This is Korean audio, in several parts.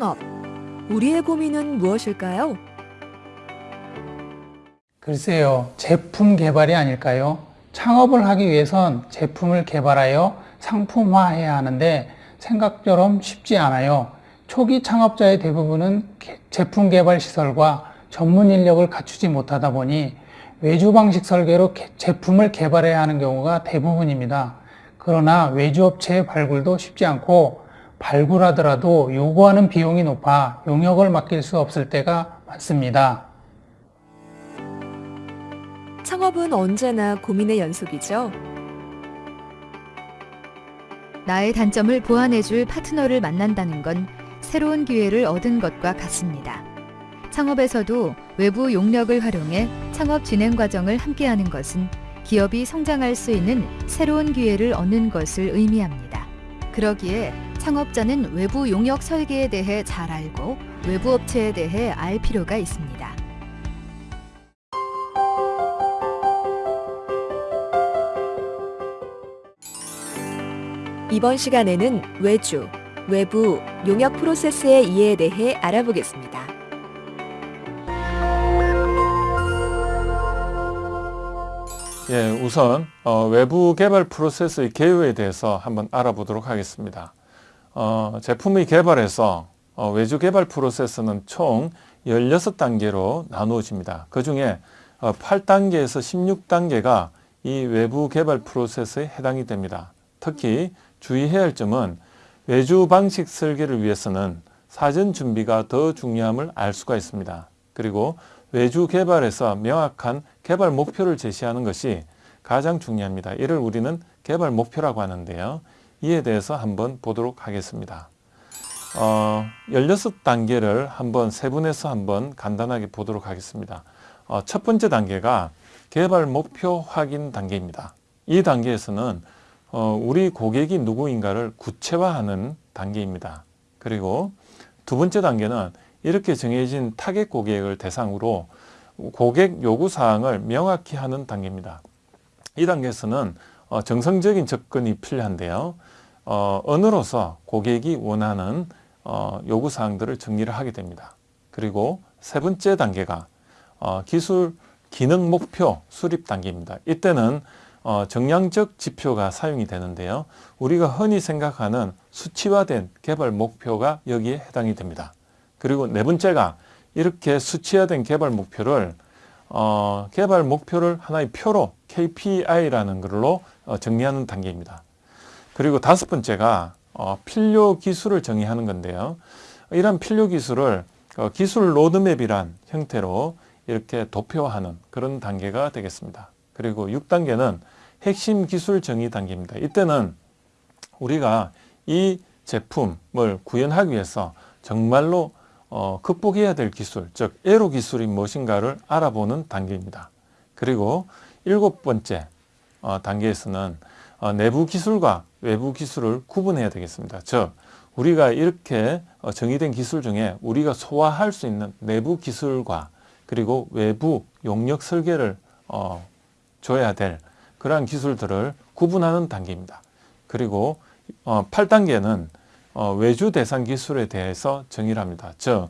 창업. 우리의 고민은 무엇일까요? 글쎄요, 제품 개발이 아닐까요? 창업을 하기 위해선 제품을 개발하여 상품화해야 하는데 생각처럼 쉽지 않아요. 초기 창업자의 대부분은 제품 개발 시설과 전문 인력을 갖추지 못하다 보니 외주 방식 설계로 제품을 개발해야 하는 경우가 대부분입니다. 그러나 외주 업체의 발굴도 쉽지 않고 발굴하더라도 요구하는 비용이 높아 용역을 맡길 수 없을 때가 많습니다. 창업은 언제나 고민의 연속이죠. 나의 단점을 보완해줄 파트너를 만난다는 건 새로운 기회를 얻은 것과 같습니다. 창업에서도 외부 용력을 활용해 창업 진행 과정을 함께하는 것은 기업이 성장할 수 있는 새로운 기회를 얻는 것을 의미합니다. 그러기에 창업자는 외부 용역 설계에 대해 잘 알고 외부 업체에 대해 알 필요가 있습니다. 이번 시간에는 외주, 외부, 용역 프로세스의 이해에 대해 알아보겠습니다. 예, 우선 어, 외부 개발 프로세스의 개요에 대해서 한번 알아보도록 하겠습니다. 어, 제품의 개발에서 어, 외주 개발 프로세스는 총 16단계로 나누어집니다. 그 중에 8단계에서 16단계가 이 외부 개발 프로세스에 해당이 됩니다. 특히 주의해야 할 점은 외주 방식 설계를 위해서는 사전 준비가 더 중요함을 알 수가 있습니다. 그리고 외주 개발에서 명확한 개발 목표를 제시하는 것이 가장 중요합니다. 이를 우리는 개발 목표라고 하는데요. 이에 대해서 한번 보도록 하겠습니다. 어, 16단계를 한번 세분해서 한번 간단하게 보도록 하겠습니다. 어, 첫 번째 단계가 개발 목표 확인 단계입니다. 이 단계에서는 어, 우리 고객이 누구인가를 구체화하는 단계입니다. 그리고 두 번째 단계는 이렇게 정해진 타겟 고객을 대상으로 고객 요구사항을 명확히 하는 단계입니다. 이 단계에서는 어, 정성적인 접근이 필요한데요. 어, 언어로서 고객이 원하는 어, 요구사항들을 정리를 하게 됩니다. 그리고 세 번째 단계가 어, 기술 기능 목표 수립 단계입니다. 이때는 어, 정량적 지표가 사용이 되는데요. 우리가 흔히 생각하는 수치화된 개발 목표가 여기에 해당이 됩니다. 그리고 네 번째가 이렇게 수치화된 개발 목표를 어, 개발 목표를 하나의 표로 KPI라는 걸로 어, 정리하는 단계입니다. 그리고 다섯 번째가 어, 필요 기술을 정의하는 건데요. 이런 필요 기술을 어, 기술 로드맵이란 형태로 이렇게 도표하는 그런 단계가 되겠습니다. 그리고 6단계는 핵심 기술 정의 단계입니다. 이때는 우리가 이 제품을 구현하기 위해서 정말로 어, 극복해야 될 기술, 즉 에로 기술이 무엇인가를 알아보는 단계입니다. 그리고 일곱 번째 어, 단계에서는 어, 내부 기술과 외부 기술을 구분해야 되겠습니다. 즉 우리가 이렇게 어, 정의된 기술 중에 우리가 소화할 수 있는 내부 기술과 그리고 외부 용역 설계를 어, 줘야 될 그러한 기술들을 구분하는 단계입니다. 그리고 어, 8단계는 어, 외주 대상 기술에 대해서 정의를 합니다. 즉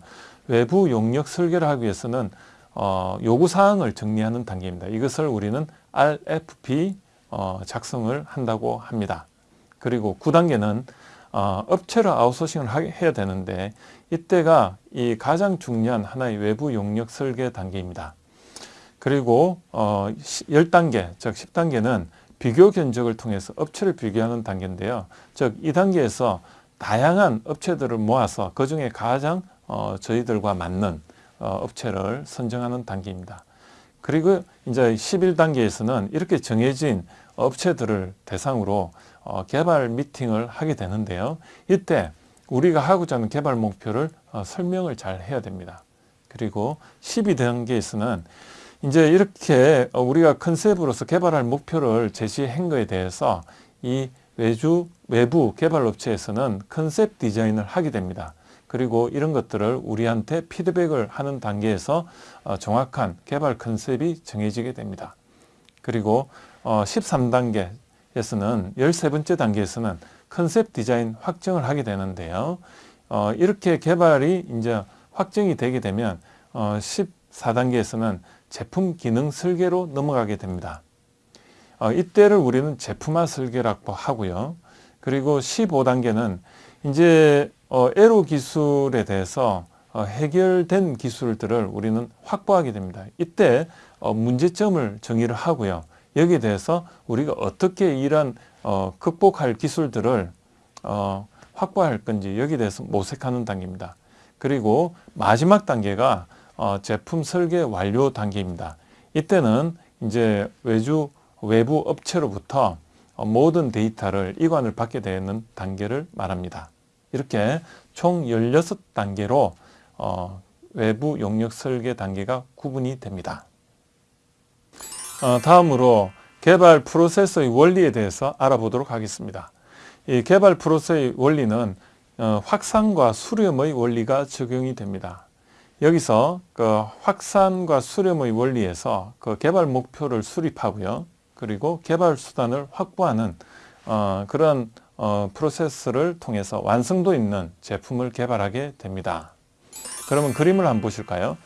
외부 용역 설계를 하기 위해서는 어, 요구사항을 정리하는 단계입니다. 이것을 우리는 RFP 어, 작성을 한다고 합니다. 그리고 9단계는 어, 업체로 아웃소싱을 하, 해야 되는데 이때가 이 가장 중요한 하나의 외부 용역 설계 단계입니다. 그리고 어, 10단계, 즉 10단계는 비교 견적을 통해서 업체를 비교하는 단계인데요. 즉 이 단계에서 다양한 업체들을 모아서 그 중에 가장 어, 저희들과 맞는 어, 업체를 선정하는 단계입니다. 그리고 이제 11단계에서는 이렇게 정해진 업체들을 대상으로 어, 개발 미팅을 하게 되는데요. 이때 우리가 하고자 하는 개발 목표를 어, 설명을 잘 해야 됩니다. 그리고 12단계에서는 이제 이렇게 우리가 컨셉으로서 개발할 목표를 제시한 것에 대해서 이 외주 외부 개발업체에서는 컨셉 디자인을 하게 됩니다. 그리고 이런 것들을 우리한테 피드백을 하는 단계에서 어, 정확한 개발 컨셉이 정해지게 됩니다. 그리고 13단계에서는 어, 13번째 단계에서는 컨셉 디자인 확정을 하게 되는데요. 어, 이렇게 개발이 이제 확정이 되게 되면 어, 14단계에서는 제품 기능 설계로 넘어가게 됩니다. 어, 이때를 우리는 제품화 설계라고 하고요. 그리고 15단계는 이제 어, 에로 기술에 대해서 어, 해결된 기술들을 우리는 확보하게 됩니다. 이때 어, 문제점을 정의를 하고요. 여기에 대해서 우리가 어떻게 이런 어, 극복할 기술들을 어, 확보할 건지 여기에 대해서 모색하는 단계입니다. 그리고 마지막 단계가 어, 제품 설계 완료 단계입니다. 이때는 이제 외주 외부 업체로부터 어, 모든 데이터를 이관을 받게 되는 단계를 말합니다. 이렇게 총 16단계로 어, 외부 용역 설계 단계가 구분이 됩니다. 어, 다음으로 개발 프로세서의 원리에 대해서 알아보도록 하겠습니다. 이 개발 프로세스의 원리는 어, 확산과 수렴의 원리가 적용이 됩니다. 여기서 그 확산과 수렴의 원리에서 그 개발 목표를 수립하고요. 그리고 개발 수단을 확보하는 어, 그런 어, 프로세스를 통해서 완성도 있는 제품을 개발하게 됩니다. 그러면 그림을 한번 보실까요?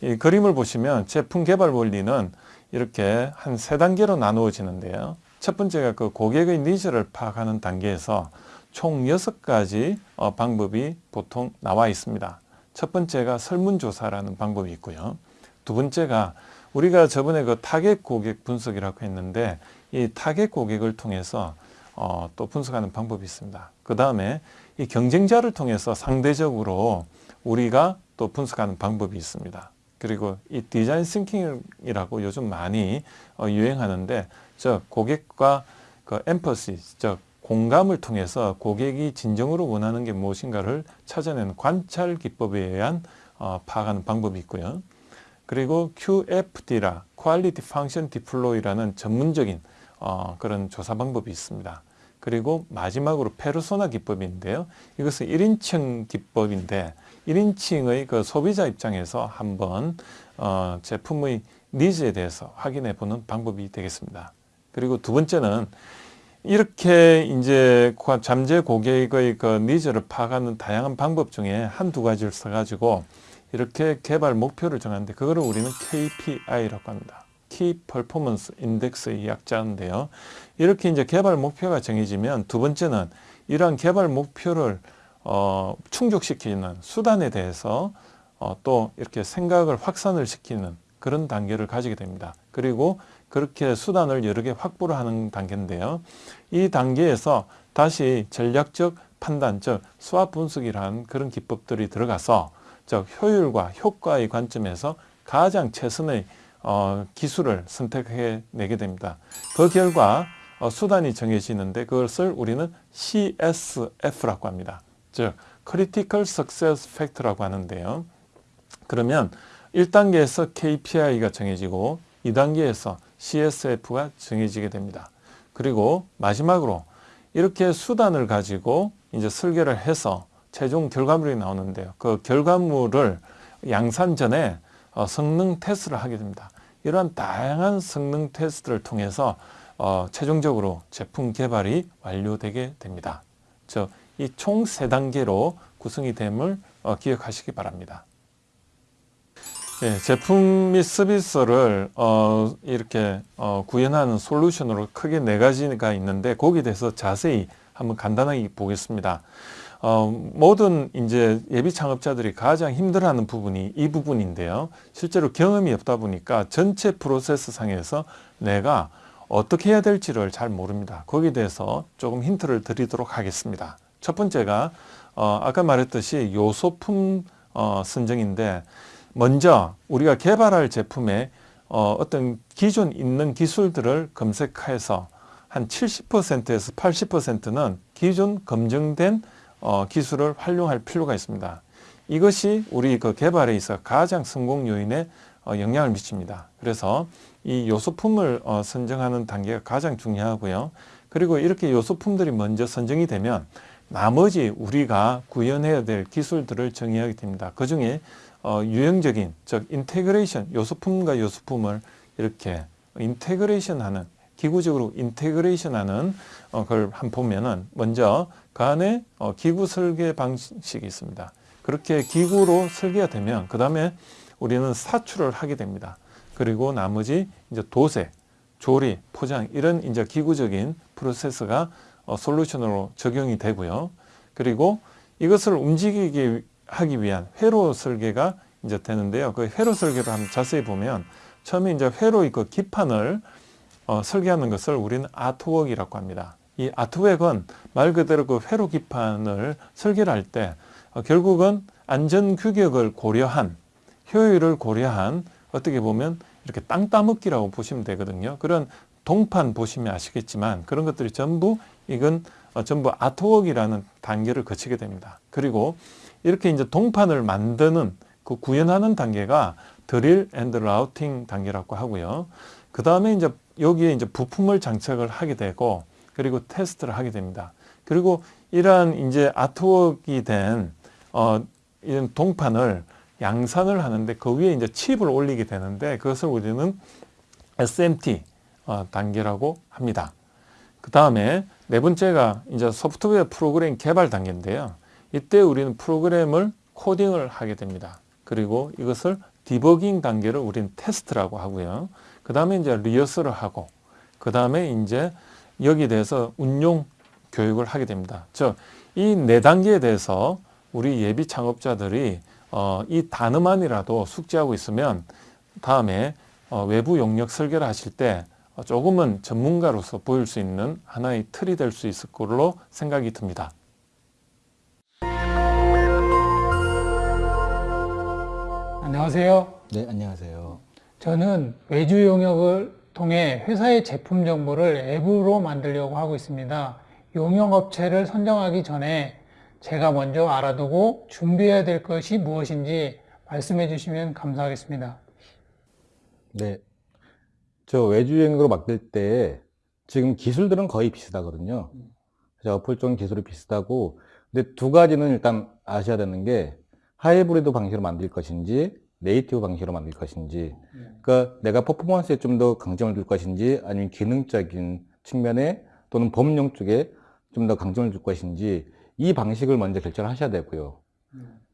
이 그림을 보시면 제품 개발 원리는 이렇게 한 세 단계로 나누어지는데요. 첫 번째가 그 고객의 니즈를 파악하는 단계에서 총 여섯 가지 어, 방법이 보통 나와 있습니다. 첫 번째가 설문조사라는 방법이 있고요. 두 번째가 우리가 저번에 그 타겟 고객 분석이라고 했는데 이 타겟 고객을 통해서 어, 또 분석하는 방법이 있습니다. 그 다음에 이 경쟁자를 통해서 상대적으로 우리가 또 분석하는 방법이 있습니다. 그리고 이 design thinking이라고 요즘 많이 어, 유행하는데 저 고객과 그 empathy, 즉 공감을 통해서 고객이 진정으로 원하는 게 무엇인가를 찾아내는 관찰 기법에 의한 어, 파악하는 방법이 있고요. 그리고 QFD라, Quality Function Deploy라는 전문적인 어, 그런 조사 방법이 있습니다. 그리고 마지막으로 페르소나 기법인데요. 이것은 1인칭 기법인데 1인칭의 그 소비자 입장에서 한번 어, 제품의 needs에 대해서 확인해 보는 방법이 되겠습니다. 그리고 두 번째는 이렇게 이제 잠재 고객의 그 needs를 파악하는 다양한 방법 중에 한 두 가지를 써가지고 이렇게 개발 목표를 정하는데 그거를 우리는 KPI라고 합니다. Key Performance Index의 약자인데요. 이렇게 이제 개발 목표가 정해지면 두 번째는 이러한 개발 목표를 어, 충족시키는 수단에 대해서 어, 또 이렇게 생각을 확산을 시키는 그런 단계를 가지게 됩니다. 그리고 그렇게 수단을 여러 개 확보를 하는 단계인데요. 이 단계에서 다시 전략적 판단, 즉 수학 분석이라는 그런 기법들이 들어가서 즉 효율과 효과의 관점에서 가장 최선의 어, 기술을 선택해 내게 됩니다. 그 결과 어, 수단이 정해지는데 그것을 우리는 CSF라고 합니다. 즉 Critical Success Factor라고 하는데요. 그러면 1단계에서 KPI가 정해지고 2단계에서 CSF가 정해지게 됩니다. 그리고 마지막으로 이렇게 수단을 가지고 이제 설계를 해서 최종 결과물이 나오는데요. 그 결과물을 양산 전에 어, 성능 테스트를 하게 됩니다. 이러한 다양한 성능 테스트를 통해서 어, 최종적으로 제품 개발이 완료되게 됩니다. 이 총 세 단계로 구성이 됨을 어, 기억하시기 바랍니다. 예, 제품 및 서비스를 어, 이렇게 어, 구현하는 솔루션으로 크게 네 가지가 있는데 거기에 대해서 자세히 한번 간단하게 보겠습니다. 어, 모든 이제 예비 창업자들이 가장 힘들어하는 부분이 이 부분인데요. 실제로 경험이 없다 보니까 전체 프로세스 상에서 내가 어떻게 해야 될지를 잘 모릅니다. 거기에 대해서 조금 힌트를 드리도록 하겠습니다. 첫 번째가 어, 아까 말했듯이 요소품 어, 선정인데 먼저 우리가 개발할 제품에 어, 어떤 기존 있는 기술들을 검색해서 한 70%에서 80%는 기존 검증된 어, 기술을 활용할 필요가 있습니다. 이것이 우리 그 개발에 있어 가장 성공 요인에 어, 영향을 미칩니다. 그래서 이 요소품을 어, 선정하는 단계가 가장 중요하고요. 그리고 이렇게 요소품들이 먼저 선정이 되면 나머지 우리가 구현해야 될 기술들을 정의하게 됩니다. 그 중에 어, 유형적인 즉 integration 요소품과 요소품을 이렇게 integration 하는 기구적으로 integration하는 어, 걸 한번 보면은 먼저 그 안에 어, 기구 설계 방식이 있습니다. 그렇게 기구로 설계가 되면 그 다음에 우리는 사출을 하게 됩니다. 그리고 나머지 이제 도색, 조립, 포장 이런 이제 기구적인 프로세스가 어, 솔루션으로 적용이 되고요. 그리고 이것을 움직이게 하기 위한 회로 설계가 이제 되는데요. 그 회로 설계를 한번 자세히 보면 처음에 이제 회로의 그 기판을 어, 설계하는 것을 우리는 아트웍이라고 합니다. 이 아트웍은 말 그대로 그 회로 기판을 설계를 할때 어, 결국은 안전 규격을 고려한 효율을 고려한 어떻게 보면 이렇게 땅 따먹기라고 보시면 되거든요. 그런 동판 보시면 아시겠지만 그런 것들이 전부 이건 어, 전부 아트웍이라는 단계를 거치게 됩니다. 그리고 이렇게 이제 동판을 만드는 그 구현하는 단계가 drill and routing 단계라고 하고요. 그 다음에 이제 여기에 이제 부품을 장착을 하게 되고 그리고 테스트를 하게 됩니다. 그리고 이러한 이제 아트웍이 된 어, 이런 동판을 양산을 하는데 그 위에 이제 칩을 올리게 되는데 그것을 우리는 SMT 어, 단계라고 합니다. 그 다음에 네 번째가 이제 소프트웨어 프로그램 개발 단계인데요. 이때 우리는 프로그램을 코딩을 하게 됩니다. 그리고 이것을 디버깅 단계를 우리는 테스트라고 하고요. 그 다음에 이제 리허설을 하고 그 다음에 이제 여기에 대해서 운용 교육을 하게 됩니다. 즉, 이 네 단계에 대해서 우리 예비 창업자들이 어, 이 단어만이라도 숙지하고 있으면 다음에 어, 외부 용역 설계를 하실 때 어, 조금은 전문가로서 보일 수 있는 하나의 틀이 될 수 있을 걸로 생각이 듭니다. 안녕하세요. 네, 안녕하세요. 저는 외주 용역을 통해 회사의 제품 정보를 앱으로 만들려고 하고 있습니다. 용역업체를 선정하기 전에 제가 먼저 알아두고 준비해야 될 것이 무엇인지 말씀해 주시면 감사하겠습니다. 네. 저 외주행으로 맡길 때 지금 기술들은 거의 비슷하거든요. 어플 쪽 기술이 비슷하고 근데 두 가지는 일단 아셔야 되는 게 하이브리드 방식으로 만들 것인지 네이티브 방식으로 만들 것인지 그러니까 내가 퍼포먼스에 좀 더 강점을 줄 것인지 아니면 기능적인 측면에 또는 법령 쪽에 좀 더 강점을 줄 것인지 이 방식을 먼저 결정을 하셔야 되고요.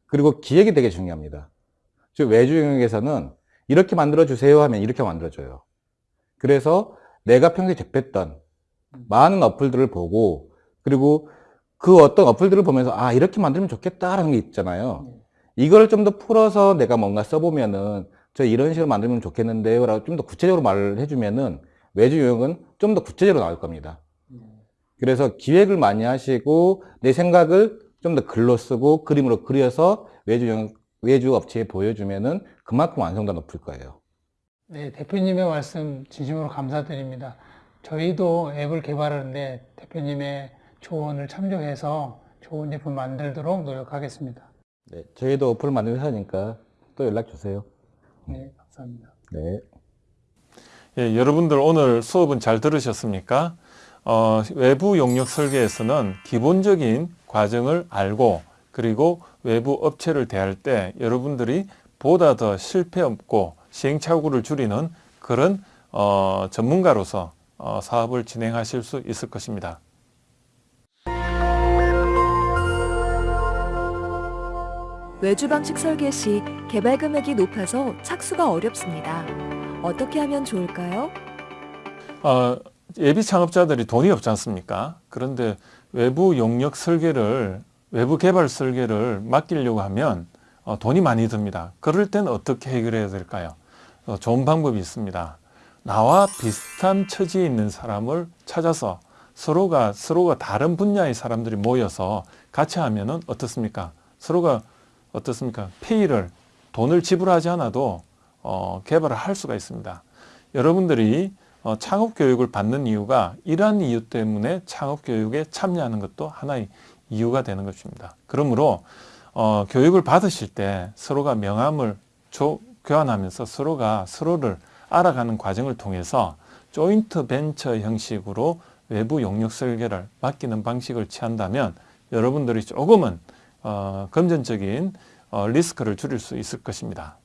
그리고 기획이 되게 중요합니다. 즉 외주 영역에서는 이렇게 만들어 주세요 하면 이렇게 만들어 줘요. 그래서 내가 평소에 접했던 많은 어플들을 보고 그리고 그 어떤 어플들을 보면서 아 이렇게 만들면 좋겠다라는 게 있잖아요. 이걸 좀 더 풀어서 내가 뭔가 써보면은 저 이런 식으로 만들면 좋겠는데요 라고 좀 더 구체적으로 말을 해주면은 외주 요역은 좀 더 구체적으로 나올 겁니다. 그래서 기획을 많이 하시고 내 생각을 좀 더 글로 쓰고 그림으로 그려서 외주 영 외주 업체에 보여주면은 그만큼 완성도가 높을 거예요. 네, 대표님의 말씀 진심으로 감사드립니다. 저희도 앱을 개발하는데 대표님의 조언을 참조해서 좋은 제품 만들도록 노력하겠습니다. 네, 저희도 어플 만들는 회사니까 또 연락 주세요. 네, 감사합니다. 네. 예, 여러분들 오늘 수업은 잘 들으셨습니까? 어, 외부 용역 설계에서는 기본적인 과정을 알고 그리고 외부 업체를 대할 때 여러분들이 보다 더 실패 없고 시행착오를 줄이는 그런 어, 전문가로서 어, 사업을 진행하실 수 있을 것입니다. 외주 방식 설계 시 개발 금액이 높아서 착수가 어렵습니다. 어떻게 하면 좋을까요? 어, 예비 창업자들이 돈이 없지 않습니까? 그런데 외부 용역 설계를 외부 개발 설계를 맡기려고 하면 어, 돈이 많이 듭니다. 그럴 땐 어떻게 해결해야 될까요? 어, 좋은 방법이 있습니다. 나와 비슷한 처지에 있는 사람을 찾아서 서로가 서로가 다른 분야의 사람들이 모여서 같이 하면은 어떻습니까? 서로가 어떻습니까? 페이를 돈을 지불하지 않아도 어, 개발을 할 수가 있습니다. 여러분들이 어, 창업 교육을 받는 이유가 이러한 이유 때문에 창업 교육에 참여하는 것도 하나의 이유가 되는 것입니다. 그러므로 어, 교육을 받으실 때 서로가 명함을 조, 교환하면서 서로가 서로를 알아가는 과정을 통해서 조인트 벤처 형식으로 외부 용역 설계를 맡기는 방식을 취한다면 여러분들이 조금은 어, 금전적인 어, 리스크를 줄일 수 있을 것입니다.